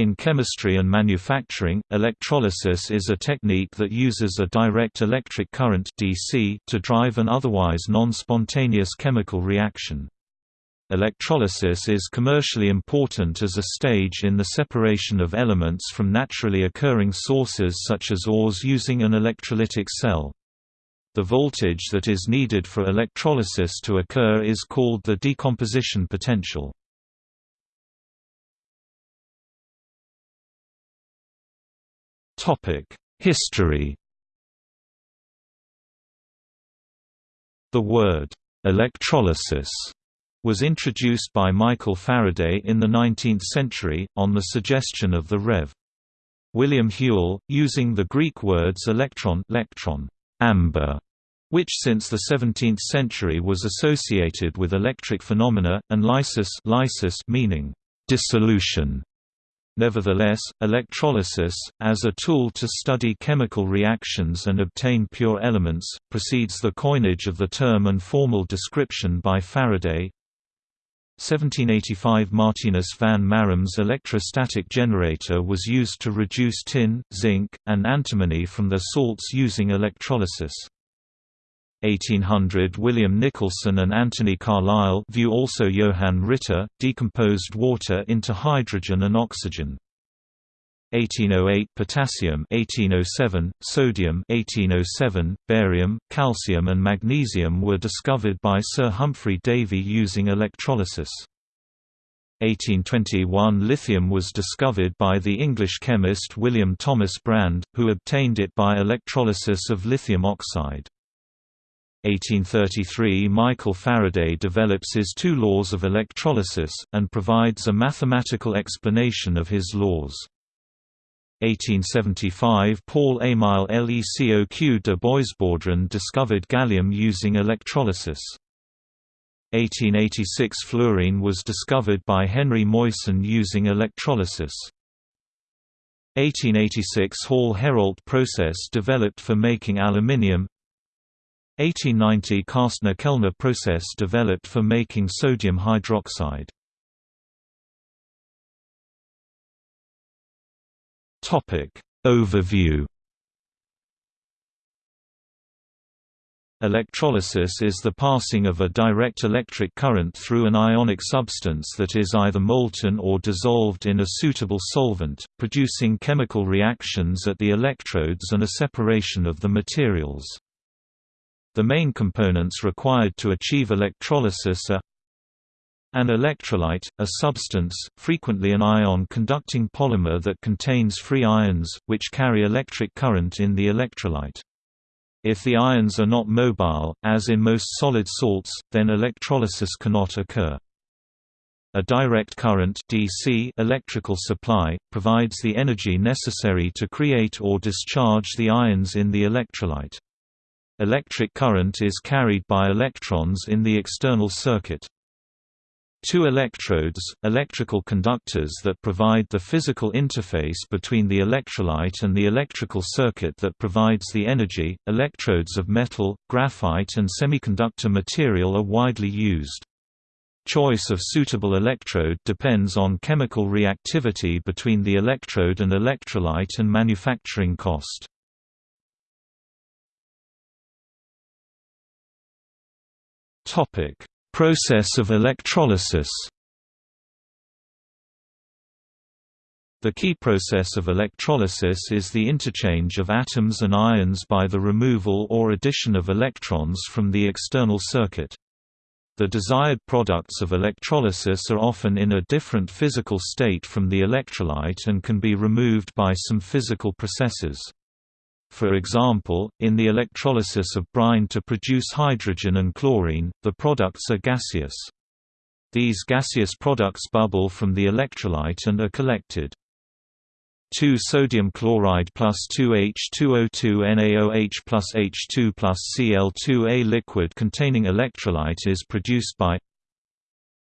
In chemistry and manufacturing, electrolysis is a technique that uses a direct electric current DC to drive an otherwise non-spontaneous chemical reaction. Electrolysis is commercially important as a stage in the separation of elements from naturally occurring sources such as ores using an electrolytic cell. The voltage that is needed for electrolysis to occur is called the decomposition potential. History The word, "'electrolysis' was introduced by Michael Faraday in the 19th century, on the suggestion of the Rev. William Whewell, using the Greek words electron, electron amber, which since the 17th century was associated with electric phenomena, and lysis, lysis meaning dissolution. Nevertheless, electrolysis, as a tool to study chemical reactions and obtain pure elements, precedes the coinage of the term and formal description by Faraday. 1785 Martinus van Marum's electrostatic generator was used to reduce tin, zinc, and antimony from their salts using electrolysis. 1800 William Nicholson and Anthony Carlisle view also Johann Ritter, decomposed water into hydrogen and oxygen. 1808 potassium 1807 sodium 1807 barium calcium and magnesium were discovered by Sir Humphry Davy using electrolysis 1821 lithium was discovered by the English chemist William Thomas Brande who obtained it by electrolysis of lithium oxide 1833 Michael Faraday develops his two laws of electrolysis, and provides a mathematical explanation of his laws. 1875 Paul Émile Lecoq de Boisbaudran discovered gallium using electrolysis. 1886 Fluorine was discovered by Henry Moissan using electrolysis. 1886 Hall-Héroult process developed for making aluminium 1890 Castner-Kellner process developed for making sodium hydroxide. Topic Overview Electrolysis is the passing of a direct electric current through an ionic substance that is either molten or dissolved in a suitable solvent, producing chemical reactions at the electrodes and a separation of the materials. The main components required to achieve electrolysis are an electrolyte, a substance, frequently an ion-conducting polymer that contains free ions, which carry electric current in the electrolyte. If the ions are not mobile, as in most solid salts, then electrolysis cannot occur. A direct current DC electrical supply, provides the energy necessary to create or discharge the ions in the electrolyte. Electric current is carried by electrons in the external circuit. Two electrodes, electrical conductors that provide the physical interface between the electrolyte and the electrical circuit that provides the energy. Electrodes of metal, graphite, and semiconductor material are widely used. Choice of suitable electrode depends on chemical reactivity between the electrode and electrolyte and manufacturing cost. Topic: Process of electrolysis. The key process of electrolysis is the interchange of atoms and ions by the removal or addition of electrons from the external circuit. The desired products of electrolysis are often in a different physical state from the electrolyte and can be removed by some physical processes. For example, in the electrolysis of brine to produce hydrogen and chlorine, the products are gaseous. These gaseous products bubble from the electrolyte and are collected. 2 sodium chloride plus 2H2O2 NaOH plus H2 plus Cl2A liquid containing electrolyte is produced by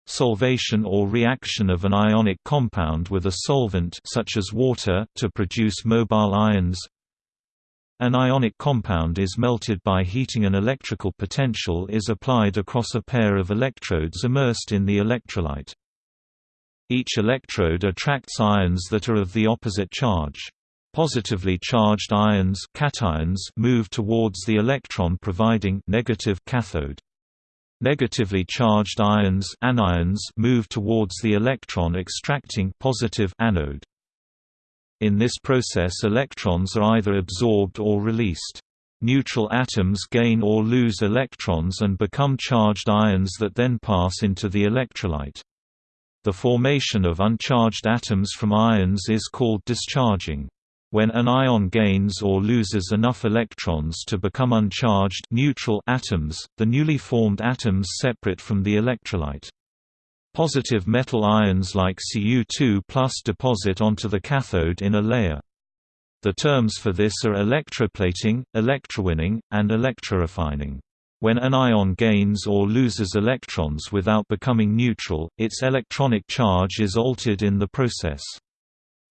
solvation or reaction of an ionic compound with a solvent such as water to produce mobile ions an ionic compound is melted by heating an electrical potential is applied across a pair of electrodes immersed in the electrolyte. Each electrode attracts ions that are of the opposite charge. Positively charged ions cations move towards the electron providing negative cathode. Negatively charged ions anions move towards the electron extracting positive anode. In this process electrons are either absorbed or released. Neutral atoms gain or lose electrons and become charged ions that then pass into the electrolyte. The formation of uncharged atoms from ions is called discharging. When an ion gains or loses enough electrons to become uncharged neutral atoms, the newly formed atoms separate from the electrolyte. Positive metal ions like Cu2 deposit onto the cathode in a layer. The terms for this are electroplating, electrowinning, and electrorefining. When an ion gains or loses electrons without becoming neutral, its electronic charge is altered in the process.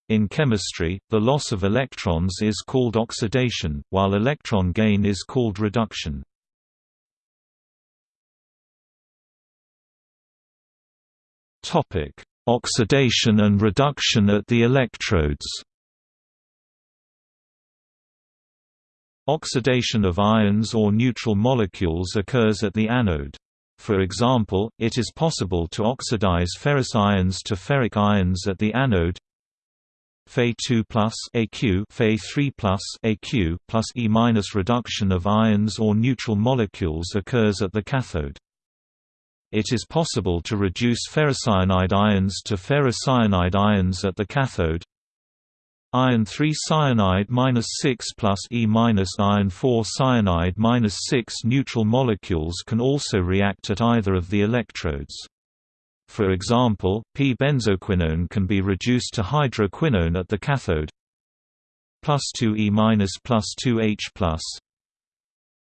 In chemistry, the loss of electrons is called oxidation, while electron gain is called reduction. Oxidation and reduction at the electrodes Oxidation of ions or neutral molecules occurs at the anode. For example, it is possible to oxidize ferrous ions to ferric ions at the anode Fe2 plus AQ Fe3 plus AQ plus E reduction of ions or neutral molecules occurs at the cathode. It is possible to reduce ferricyanide ions to ferrocyanide ions at the cathode. Iron 3 cyanide -6 plus E iron 4 cyanide -6 neutral molecules can also react at either of the electrodes. For example, p-benzoquinone can be reduced to hydroquinone at the cathode plus 2E minus plus 2H plus.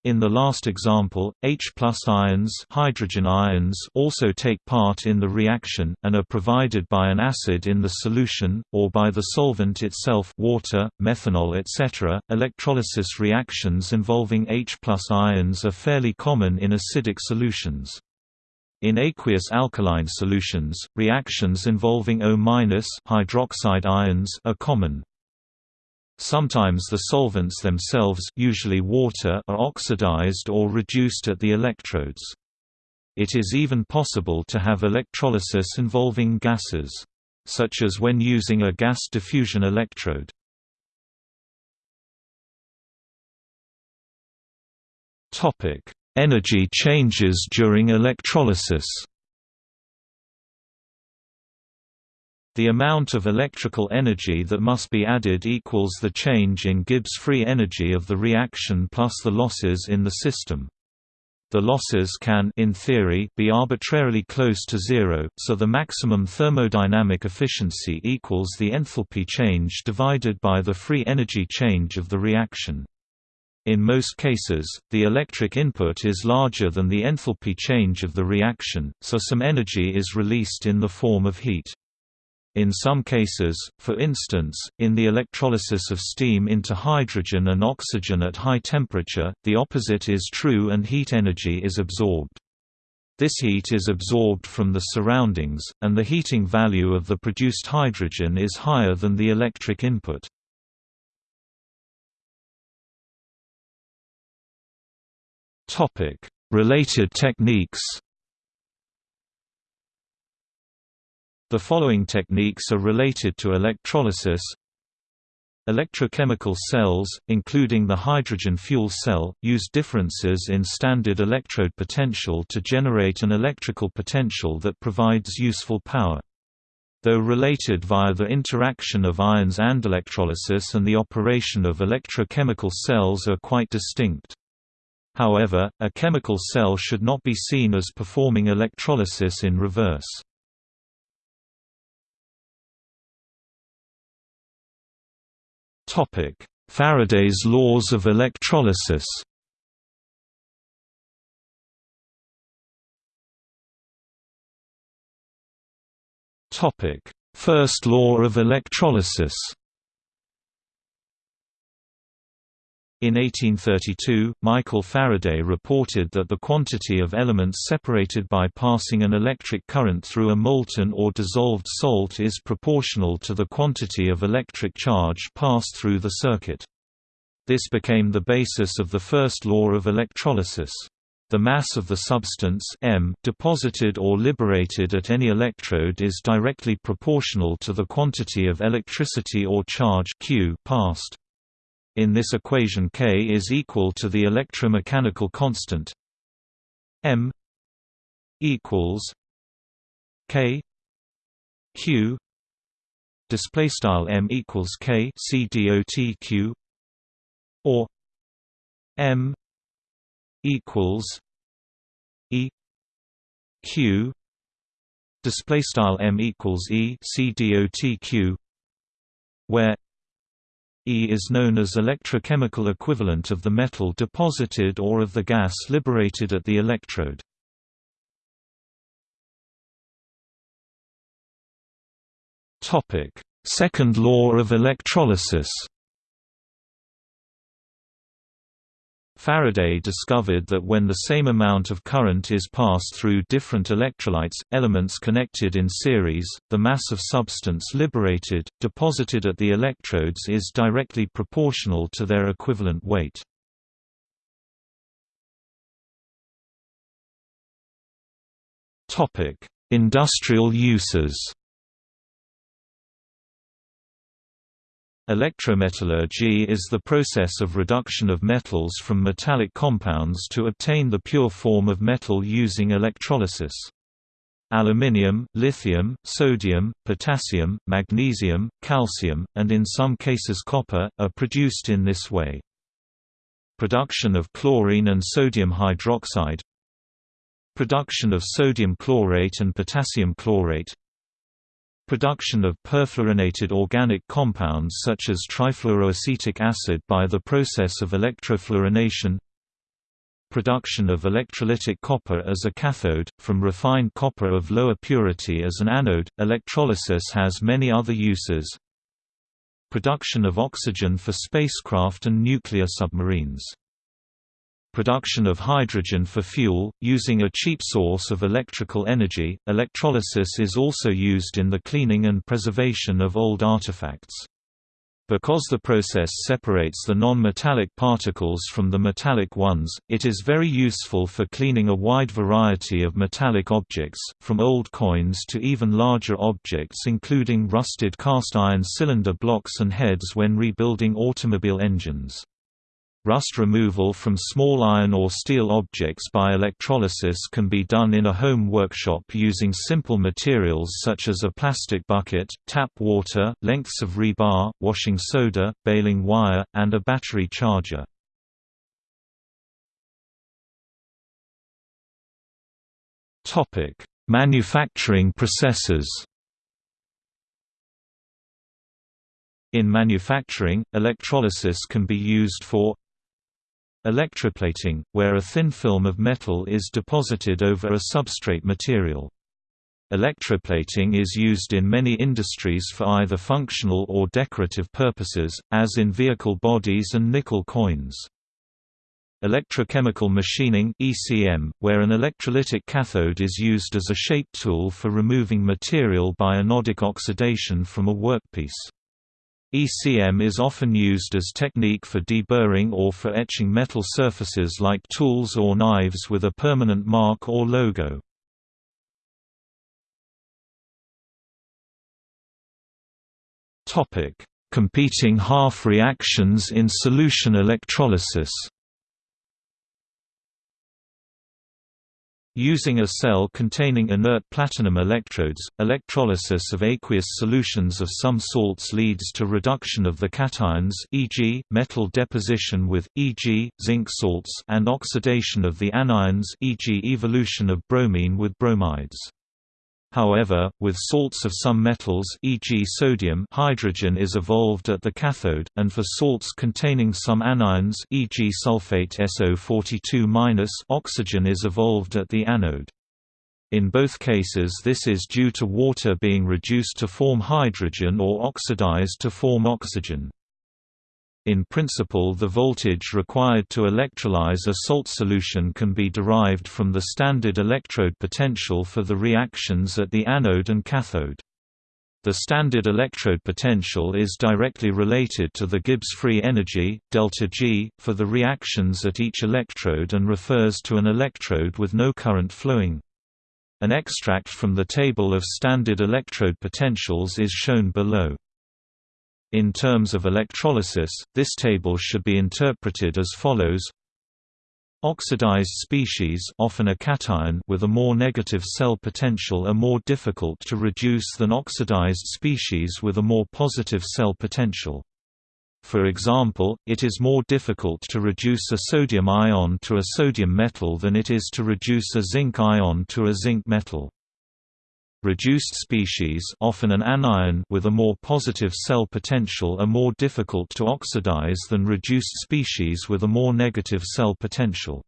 In the last example, H ions, hydrogen ions also take part in the reaction, and are provided by an acid in the solution, or by the solvent itself water, methanol etc. Electrolysis reactions involving H ions are fairly common in acidic solutions. In aqueous alkaline solutions, reactions involving O- hydroxide ions are common. Sometimes the solvents themselves usually water are oxidized or reduced at the electrodes. It is even possible to have electrolysis involving gases. Such as when using a gas diffusion electrode. Topic: Energy changes during electrolysis The amount of electrical energy that must be added equals the change in Gibbs free energy of the reaction plus the losses in the system. The losses can in theory, be arbitrarily close to zero, so the maximum thermodynamic efficiency equals the enthalpy change divided by the free energy change of the reaction. In most cases, the electric input is larger than the enthalpy change of the reaction, so some energy is released in the form of heat. In some cases, for instance, in the electrolysis of steam into hydrogen and oxygen at high temperature, the opposite is true and heat energy is absorbed. This heat is absorbed from the surroundings, and the heating value of the produced hydrogen is higher than the electric input. Related techniques. The following techniques are related to electrolysis. Electrochemical cells, including the hydrogen fuel cell, use differences in standard electrode potential to generate an electrical potential that provides useful power. Though related via the interaction of ions and electrolysis and the operation of electrochemical cells are quite distinct. However, a chemical cell should not be seen as performing electrolysis in reverse. Faraday's laws of electrolysis. First law of electrolysis In 1832, Michael Faraday reported that the quantity of elements separated by passing an electric current through a molten or dissolved salt is proportional to the quantity of electric charge passed through the circuit. This became the basis of the first law of electrolysis. The mass of the substance m deposited or liberated at any electrode is directly proportional to the quantity of electricity or charge q passed. In this equation K is equal to the electromechanical constant m equals K Q display style m equals K C dot Q or m equals E Q display style m equals E C dot Q where E is known as electrochemical equivalent of the metal deposited or of the gas liberated at the electrode. Second law of electrolysis Faraday discovered that when the same amount of current is passed through different electrolytes, elements connected in series, the mass of substance liberated, deposited at the electrodes is directly proportional to their equivalent weight. Industrial uses Electrometallurgy is the process of reduction of metals from metallic compounds to obtain the pure form of metal using electrolysis. Aluminium, lithium, sodium, potassium, magnesium, calcium, and in some cases copper, are produced in this way. Production of chlorine and sodium hydroxide Production of sodium chlorate and potassium chlorate Production of perfluorinated organic compounds such as trifluoroacetic acid by the process of electrofluorination Production of electrolytic copper as a cathode, from refined copper of lower purity as an anode. Electrolysis has many other uses. Production of oxygen for spacecraft and nuclear submarines production of hydrogen for fuel, using a cheap source of electrical energy. Electrolysis is also used in the cleaning and preservation of old artifacts. Because the process separates the non-metallic particles from the metallic ones, it is very useful for cleaning a wide variety of metallic objects, from old coins to even larger objects including rusted cast iron cylinder blocks and heads when rebuilding automobile engines. Rust removal from small iron or steel objects by electrolysis can be done in a home workshop using simple materials such as a plastic bucket, tap water, lengths of rebar, washing soda, baling wire, and a battery charger. Manufacturing processes In manufacturing, electrolysis can be used for Electroplating, where a thin film of metal is deposited over a substrate material. Electroplating is used in many industries for either functional or decorative purposes, as in vehicle bodies and nickel coins. Electrochemical machining ECM, where an electrolytic cathode is used as a shape tool for removing material by anodic oxidation from a workpiece. ECM is often used as technique for deburring or for etching metal surfaces like tools or knives with a permanent mark or logo. Competing half reactions in solution electrolysis Using a cell containing inert platinum electrodes, electrolysis of aqueous solutions of some salts leads to reduction of the cations e.g., metal deposition with, e.g., zinc salts and oxidation of the anions e.g. evolution of bromine with bromides. However, with salts of some metals e.g. sodium hydrogen is evolved at the cathode, and for salts containing some anions e.g. sulfate SO42- oxygen is evolved at the anode. In both cases this is due to water being reduced to form hydrogen or oxidized to form oxygen. In principle the voltage required to electrolyze a salt solution can be derived from the standard electrode potential for the reactions at the anode and cathode. The standard electrode potential is directly related to the Gibbs free energy, delta G, for the reactions at each electrode and refers to an electrode with no current flowing. An extract from the table of standard electrode potentials is shown below. In terms of electrolysis, this table should be interpreted as follows Oxidized species often a cation with a more negative cell potential are more difficult to reduce than oxidized species with a more positive cell potential. For example, it is more difficult to reduce a sodium ion to a sodium metal than it is to reduce a zinc ion to a zinc metal. Reduced species often an anion with a more positive cell potential are more difficult to oxidize than reduced species with a more negative cell potential.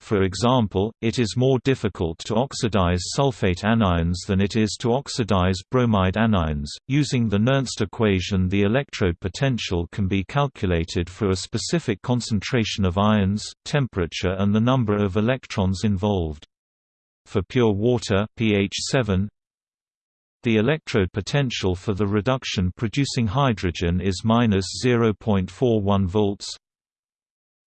For example, it is more difficult to oxidize sulfate anions than it is to oxidize bromide anions. Using the Nernst equation, the electrode potential can be calculated for a specific concentration of ions, temperature, and the number of electrons involved. For pure water pH 7, the electrode potential for the reduction producing hydrogen is minus 0.41 volts.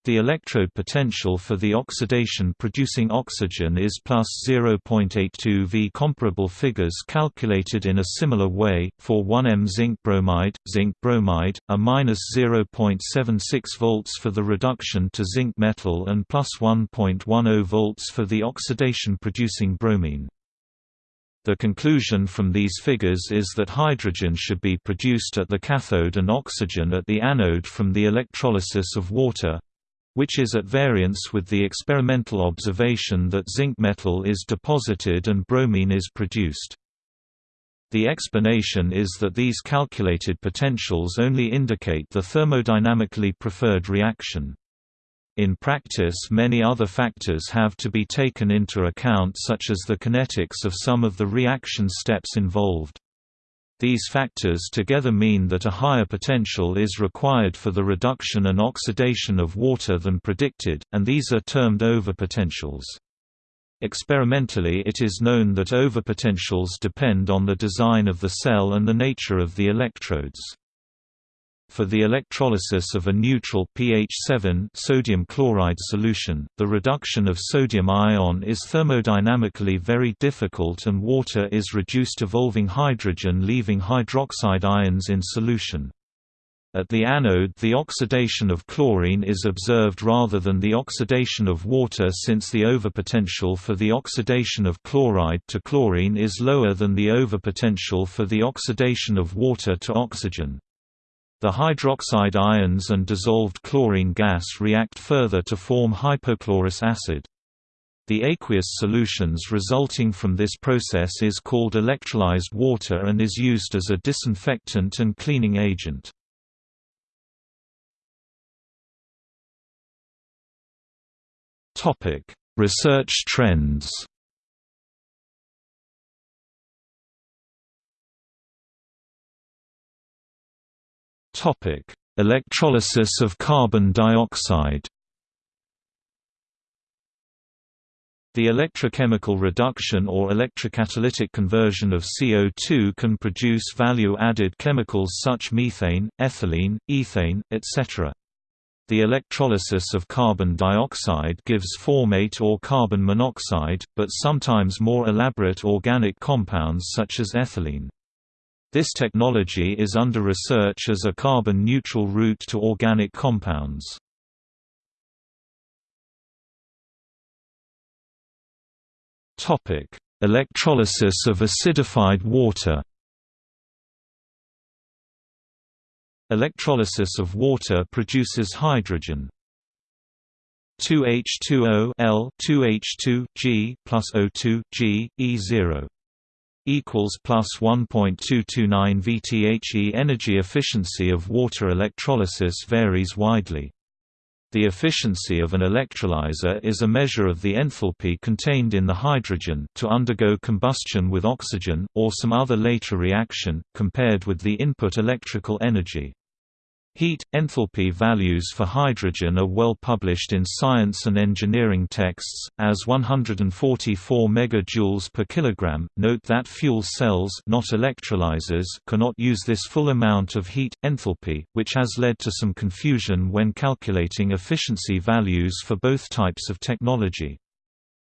The electrode potential for the oxidation producing oxygen is plus 0.82 V. Comparable figures calculated in a similar way, for 1m zinc bromide, zinc bromide, are minus 0.76 volts for the reduction to zinc metal and plus 1.10 volts for the oxidation producing bromine. The conclusion from these figures is that hydrogen should be produced at the cathode and oxygen at the anode from the electrolysis of water, which is at variance with the experimental observation that zinc metal is deposited and bromine is produced. The explanation is that these calculated potentials only indicate the thermodynamically preferred reaction. In practice many other factors have to be taken into account such as the kinetics of some of the reaction steps involved. These factors together mean that a higher potential is required for the reduction and oxidation of water than predicted, and these are termed overpotentials. Experimentally it is known that overpotentials depend on the design of the cell and the nature of the electrodes. For the electrolysis of a neutral pH 7 sodium chloride solution, the reduction of sodium ion is thermodynamically very difficult and water is reduced evolving hydrogen leaving hydroxide ions in solution. At the anode the oxidation of chlorine is observed rather than the oxidation of water since the overpotential for the oxidation of chloride to chlorine is lower than the overpotential for the oxidation of water to oxygen. The hydroxide ions and dissolved chlorine gas react further to form hypochlorous acid. The aqueous solutions resulting from this process is called electrolyzed water and is used as a disinfectant and cleaning agent. Research trends Topic: Electrolysis of carbon dioxide. The electrochemical reduction or electrocatalytic conversion of CO2 can produce value-added chemicals such methane, ethylene, ethane, etc. The electrolysis of carbon dioxide gives formate or carbon monoxide, but sometimes more elaborate organic compounds such as ethylene. This technology is under research as a carbon-neutral route to organic compounds. Electrolysis of acidified water Electrolysis of water produces hydrogen. 2H2O L 2H2 G plus O2 G E0 equals plus 1.229 VTHE energy efficiency of water electrolysis varies widely. The efficiency of an electrolyzer is a measure of the enthalpy contained in the hydrogen to undergo combustion with oxygen, or some other later reaction, compared with the input electrical energy. Heat enthalpy values for hydrogen are well published in science and engineering texts as 144 megajoules per kilogram. Note that fuel cells, not electrolyzers, cannot use this full amount of heat enthalpy, which has led to some confusion when calculating efficiency values for both types of technology.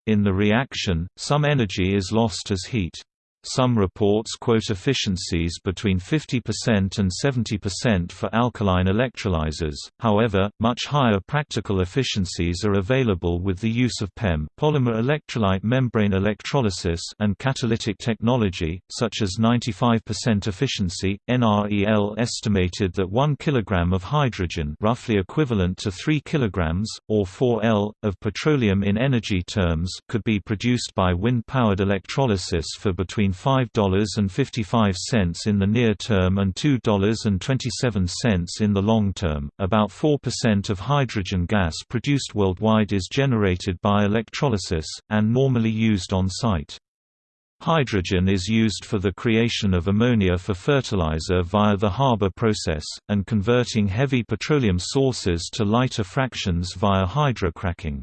In the reaction, some energy is lost as heat. Some reports quote efficiencies between 50% and 70% for alkaline electrolyzers, however, much higher practical efficiencies are available with the use of PEM polymer electrolyte membrane electrolysis and catalytic technology, such as 95% efficiency. NREL estimated that 1 kg of hydrogen roughly equivalent to 3 kg, or 4 L, of petroleum in energy terms could be produced by wind-powered electrolysis for between between $5.55 in the near term and $2.27 in the long term. About 4% of hydrogen gas produced worldwide is generated by electrolysis, and normally used on site. Hydrogen is used for the creation of ammonia for fertilizer via the Haber process, and converting heavy petroleum sources to lighter fractions via hydrocracking.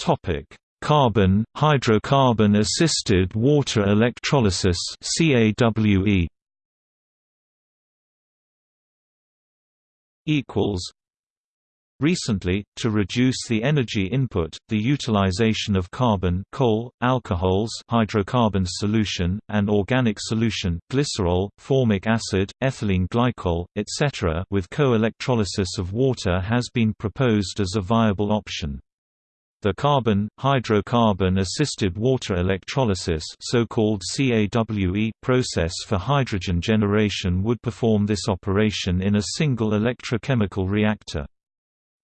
Topic: Carbon hydrocarbon assisted water electrolysis CAWE equals Recently, to reduce the energy input, the utilization of carbon coal, alcohols hydrocarbon solution, and organic solution glycerol, formic acid, ethylene glycol, etc. with co-electrolysis of water has been proposed as a viable option. The carbon, hydrocarbon-assisted water electrolysis so-called CAWE process for hydrogen generation would perform this operation in a single electrochemical reactor.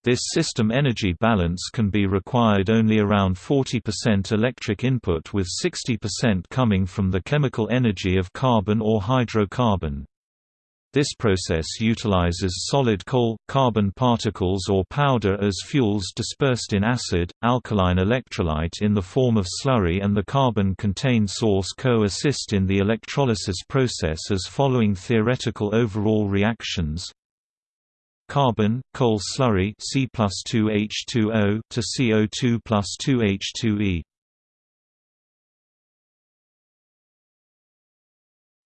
This system energy balance can be required only around 40% electric input with 60% coming from the chemical energy of carbon or hydrocarbon. This process utilizes solid coal, carbon particles or powder as fuels dispersed in acid, alkaline electrolyte in the form of slurry and the carbon-contained source co-assist in the electrolysis process as following theoretical overall reactions carbon, coal slurry C plus 2H2O to CO2 plus 2H2E.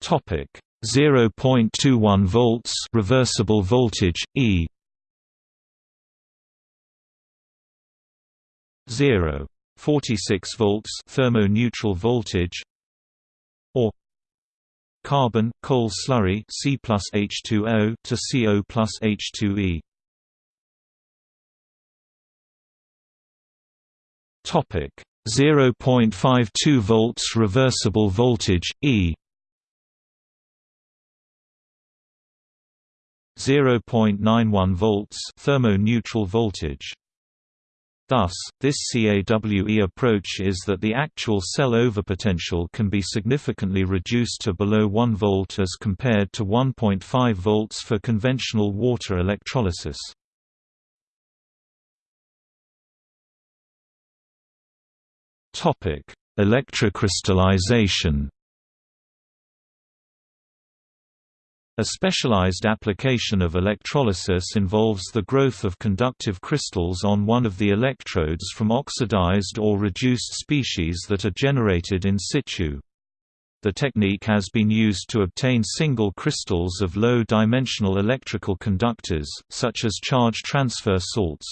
Topic 0.21 volts reversible voltage E. 0 46 volts thermo-neutral voltage or carbon coal slurry C plus H2O to CO plus H2E topic 0.52 volts reversible voltage E 0.91 volts thermo-neutral voltage. Thus, this CAWE approach is that the actual cell overpotential can be significantly reduced to below 1 volt as compared to 1.5 volts for conventional water electrolysis. Electrocrystallization A specialized application of electrolysis involves the growth of conductive crystals on one of the electrodes from oxidized or reduced species that are generated in situ. The technique has been used to obtain single crystals of low-dimensional electrical conductors, such as charge transfer salts.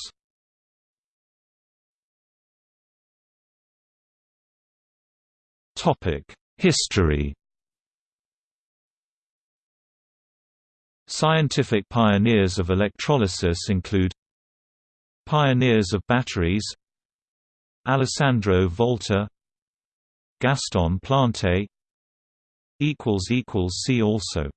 History Scientific pioneers of electrolysis include Pioneers of batteries Alessandro Volta Gaston Plante See also